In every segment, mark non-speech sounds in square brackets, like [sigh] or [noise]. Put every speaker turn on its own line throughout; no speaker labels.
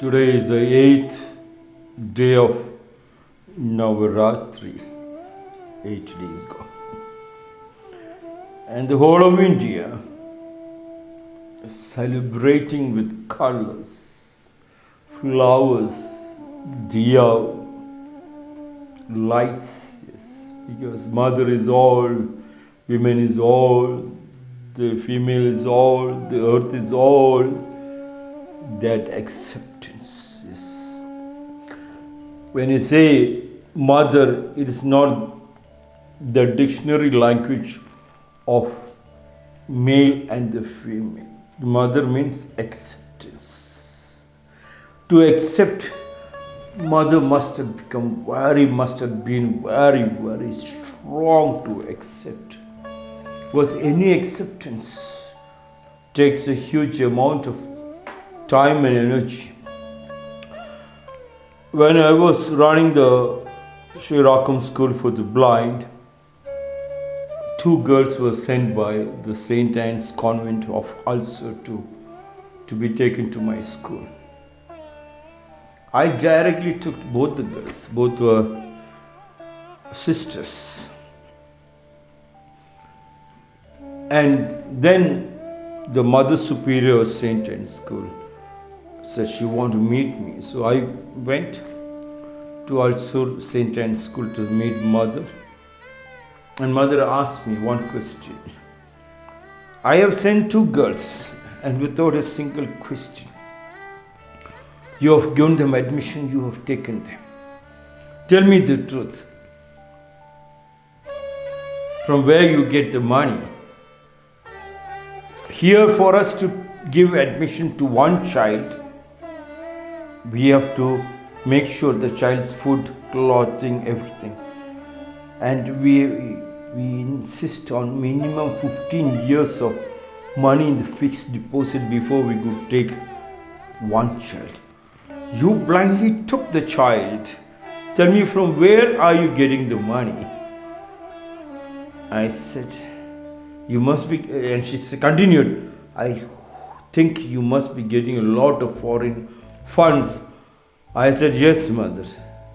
Today is the eighth day of Navaratri. Eight days gone. And the whole of India is celebrating with colors, flowers, diya, lights. Yes, because mother is all, women is all, the female is all, the earth is all. That acceptance is. When you say mother, it is not the dictionary language of male and the female. Mother means acceptance. To accept, mother must have become very, must have been very, very strong to accept. Because any acceptance takes a huge amount of time and energy. When I was running the Sri Rakam School for the Blind, two girls were sent by the St. Anne's Convent of Ulster to, to be taken to my school. I directly took both the girls, both were sisters. And then the Mother Superior of St. Anne's School said she wanted to meet me. So I went to Ulster St. Anne's School to meet Mother. And Mother asked me one question. I have sent two girls and without a single question. You have given them admission, you have taken them. Tell me the truth. From where you get the money? Here, for us to give admission to one child, we have to make sure the child's food, clothing, everything. And we, we insist on minimum 15 years of money in the fixed deposit before we could take one child. You blindly took the child. Tell me from where are you getting the money? I said, you must be, and she continued, I think you must be getting a lot of foreign funds. I said, yes, mother.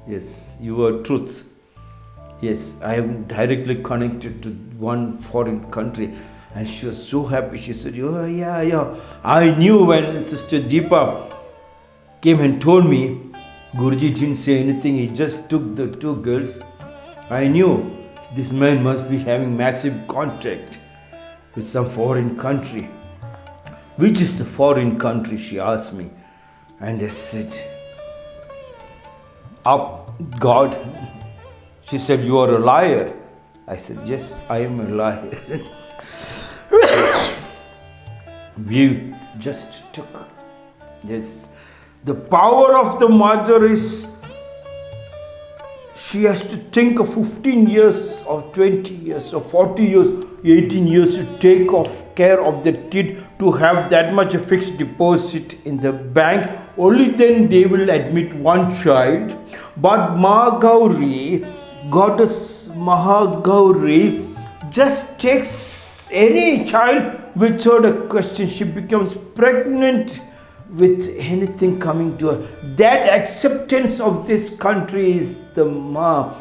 Yes, you are truth. Yes, I am directly connected to one foreign country. And she was so happy. She said, oh, yeah, yeah. I knew when Sister Deepa came and told me, Guruji didn't say anything. He just took the two girls. I knew this man must be having massive contract with some foreign country. Which is the foreign country? She asked me. And I said, Up, God. She said, You are a liar. I said, Yes, I am a liar. [coughs] we just took. Yes. The power of the mother is she has to think of 15 years or 20 years or 40 years 18 years to take off care of that kid to have that much fixed deposit in the bank only then they will admit one child but Mahagauri goddess Mahagauri just takes any child without a question she becomes pregnant with anything coming to her. That acceptance of this country is the Ma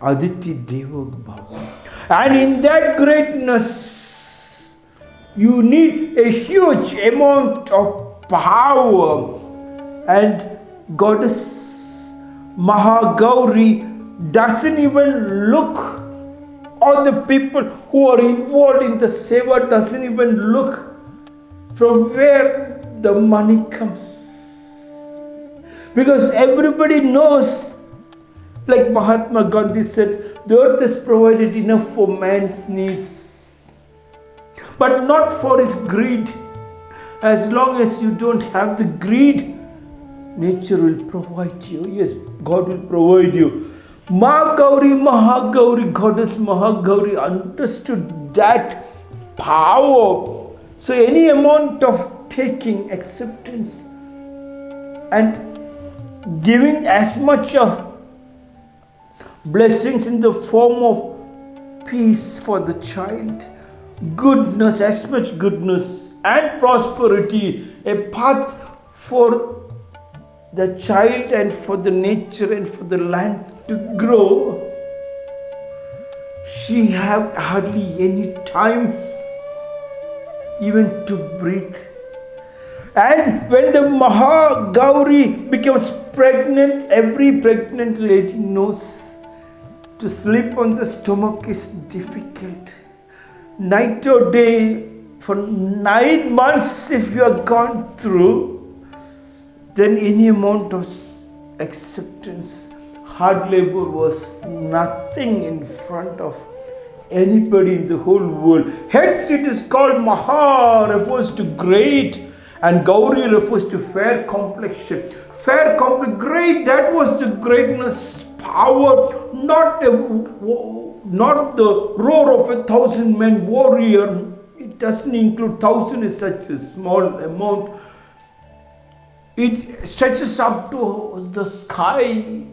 Aditi Deva Bhava. And in that greatness, you need a huge amount of power. And Goddess Mahagauri doesn't even look all the people who are involved in the seva doesn't even look from where the money comes. Because everybody knows, like Mahatma Gandhi said, the earth is provided enough for man's needs, but not for his greed. As long as you don't have the greed, nature will provide you. Yes, God will provide you. Mahagauri, Mahagauri, Goddess Mahagauri understood that power. So any amount of taking acceptance and giving as much of blessings in the form of peace for the child, goodness, as much goodness and prosperity, a path for the child and for the nature and for the land to grow, she have hardly any time even to breathe. And when the Mahagauri becomes pregnant, every pregnant lady knows to sleep on the stomach is difficult. Night or day, for nine months, if you are gone through, then any amount of acceptance, hard labor was nothing in front of anybody in the whole world. Hence, it is called Maha, refers to great, and Gauri refers to fair complexion. Fair complexion, great, that was the greatness, power, not, a, not the roar of a thousand men warrior. It doesn't include thousand is such a small amount. It stretches up to the sky,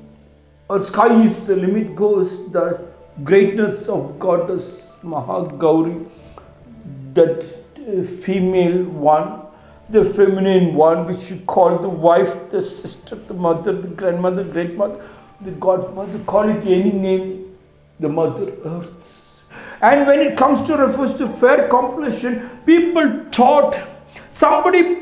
or sky is the limit goes the greatness of goddess Mahagauri, that uh, female one, the feminine one, which you call the wife, the sister, the mother, the grandmother, great mother, the godmother, call it any name, the mother earth. And when it comes to refers to fair completion, people thought somebody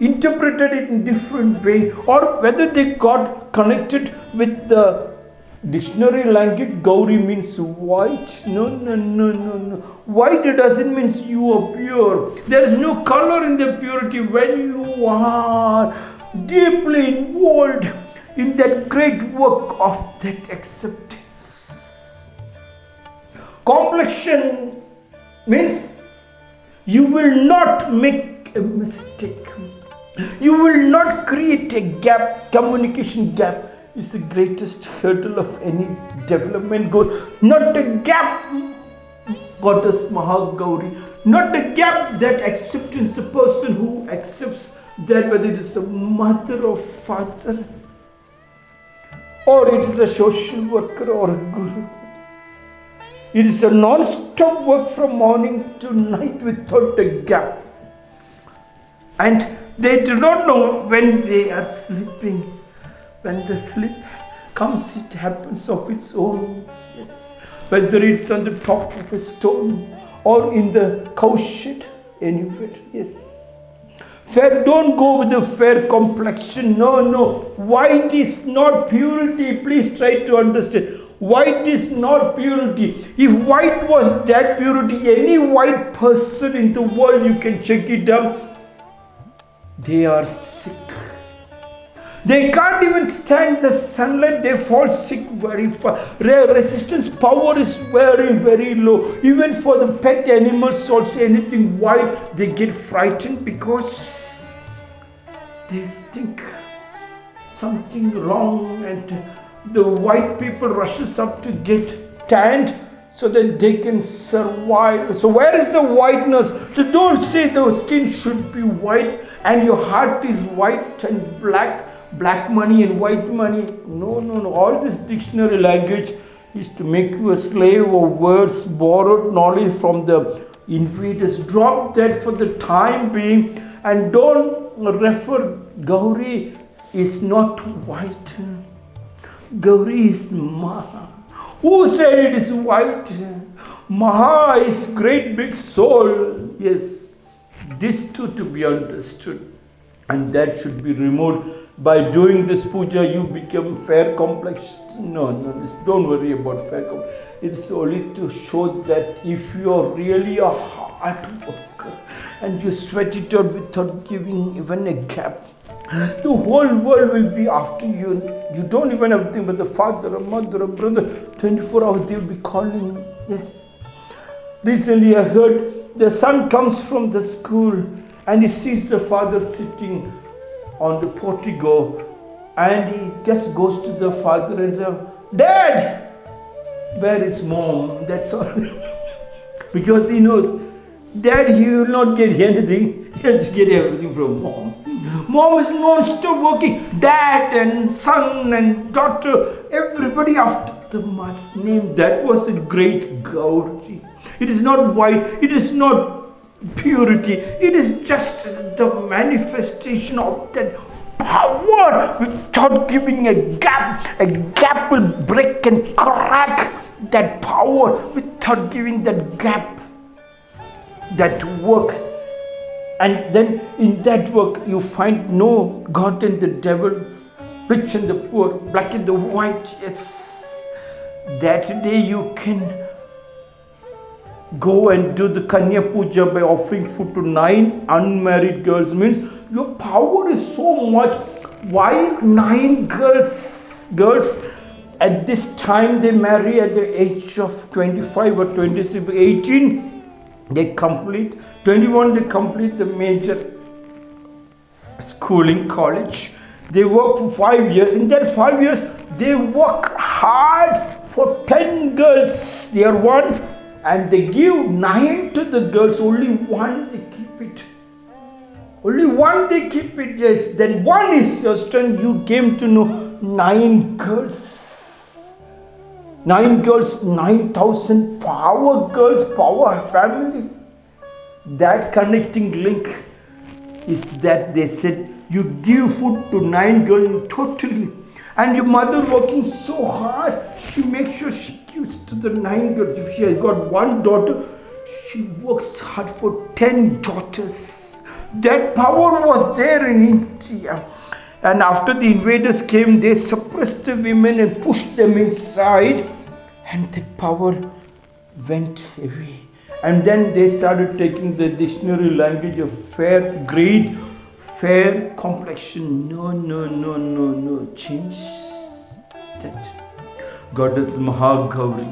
interpreted it in different way or whether they got connected with the Dictionary language, Gauri means white. No, no, no, no, no. White doesn't mean you are pure. There is no color in the purity when you are deeply involved in that great work of that acceptance. Complexion means you will not make a mistake. You will not create a gap, communication gap is the greatest hurdle of any development goal. Not a gap, Goddess Mahagauri, not a gap that acceptance, the person who accepts that whether it is a mother or father, or it is a social worker or a guru. It is a non-stop work from morning to night without a gap. And they do not know when they are sleeping when the sleep comes, it happens of its own. Yes. Whether it's on the top of a stone or in the cow shed, anywhere. Yes. Fair, don't go with a fair complexion. No, no. White is not purity. Please try to understand. White is not purity. If white was that purity, any white person in the world, you can check it out, they are sick they can't even stand the sunlight, they fall sick very fast. Their resistance power is very, very low. Even for the pet animals, also anything white, they get frightened because they think something wrong and the white people rushes up to get tanned so that they can survive. So where is the whiteness? So don't say the skin should be white and your heart is white and black black money and white money. No, no, no. All this dictionary language is to make you a slave of words, borrowed knowledge from the invaders. Drop that for the time being and don't refer Gauri is not white. Gauri is Maha. Who said it is white? Maha is great big soul. Yes, this too to be understood. And that should be removed by doing this puja you become fair complex. No, no, don't worry about fair complex. It's only to show that if you are really a hard worker and you sweat it out without giving even a gap, the whole world will be after you. You don't even have to think about the father, a mother, a brother. 24 hours they will be calling. Yes. Recently I heard the son comes from the school and he sees the father sitting on the portico and he just goes to the father and says, Dad, where is mom? That's all. [laughs] because he knows, Dad, he will not get anything, he has to get everything from mom. Mom is non-stop working. Dad and son and daughter, everybody after the must name. That was the great Gauri. It is not white, it is not purity. It is just the manifestation of that power without giving a gap. A gap will break and crack that power without giving that gap. That work. And then in that work, you find no God and the devil, rich and the poor, black and the white. Yes. That day you can go and do the Kanya Puja by offering food to nine unmarried girls means your power is so much. Why nine girls? Girls at this time they marry at the age of 25 or 26, 18 they complete, 21 they complete the major schooling college. They work for five years. In that five years, they work hard for 10 girls. They are one and they give nine to the girls, only one they keep it. Only one they keep it, yes. Then one is your strength. You came to know nine girls. Nine girls, 9,000 power girls, power family. That connecting link is that they said you give food to nine girls totally. And your mother working so hard she makes sure she gives to the nine girls if she has got one daughter she works hard for 10 daughters. That power was there in india. And after the invaders came they suppressed the women and pushed them inside. And the power went away and then they started taking the dictionary language of fair greed fair complexion. No no no no no. Change that. Goddess mahagauri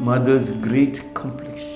mother's great complexion